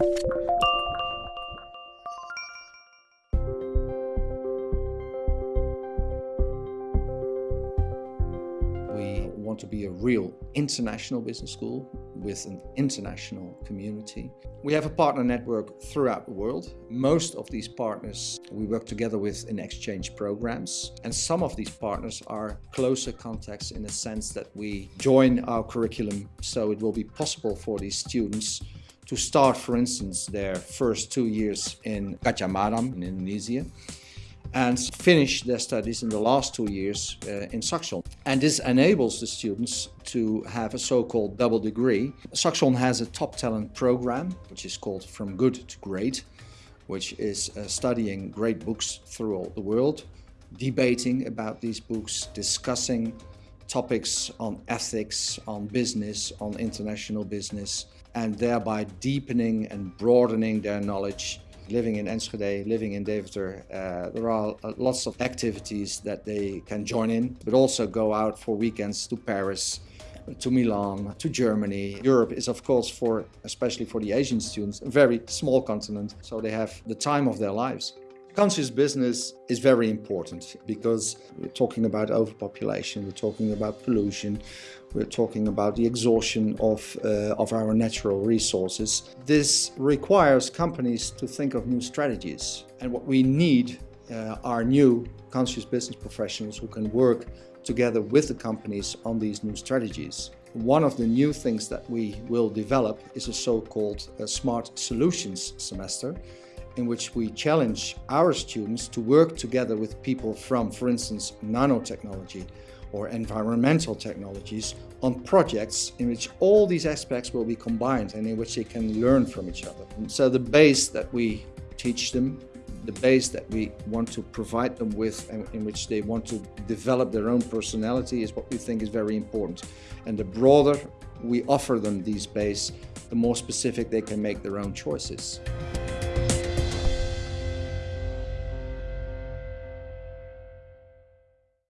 We want to be a real international business school with an international community. We have a partner network throughout the world. Most of these partners we work together with in exchange programs and some of these partners are closer contacts in the sense that we join our curriculum so it will be possible for these students to start, for instance, their first two years in Gadjah Mada in Indonesia and finish their studies in the last two years uh, in Saxion. And this enables the students to have a so-called double degree. Saxion has a top talent program, which is called From Good to Great, which is uh, studying great books throughout the world, debating about these books, discussing topics on ethics, on business, on international business, and thereby deepening and broadening their knowledge living in Enschede, living in Deventer, uh, there are uh, lots of activities that they can join in, but also go out for weekends to Paris, to Milan, to Germany. Europe is of course for, especially for the Asian students, a very small continent, so they have the time of their lives. Conscious business is very important because we're talking about overpopulation, we're talking about pollution, we're talking about the exhaustion of, uh, of our natural resources. This requires companies to think of new strategies. And what we need uh, are new conscious business professionals who can work together with the companies on these new strategies. One of the new things that we will develop is a so-called uh, Smart Solutions semester in which we challenge our students to work together with people from, for instance, nanotechnology or environmental technologies on projects in which all these aspects will be combined and in which they can learn from each other. And so the base that we teach them, the base that we want to provide them with and in which they want to develop their own personality is what we think is very important. And the broader we offer them these base, the more specific they can make their own choices.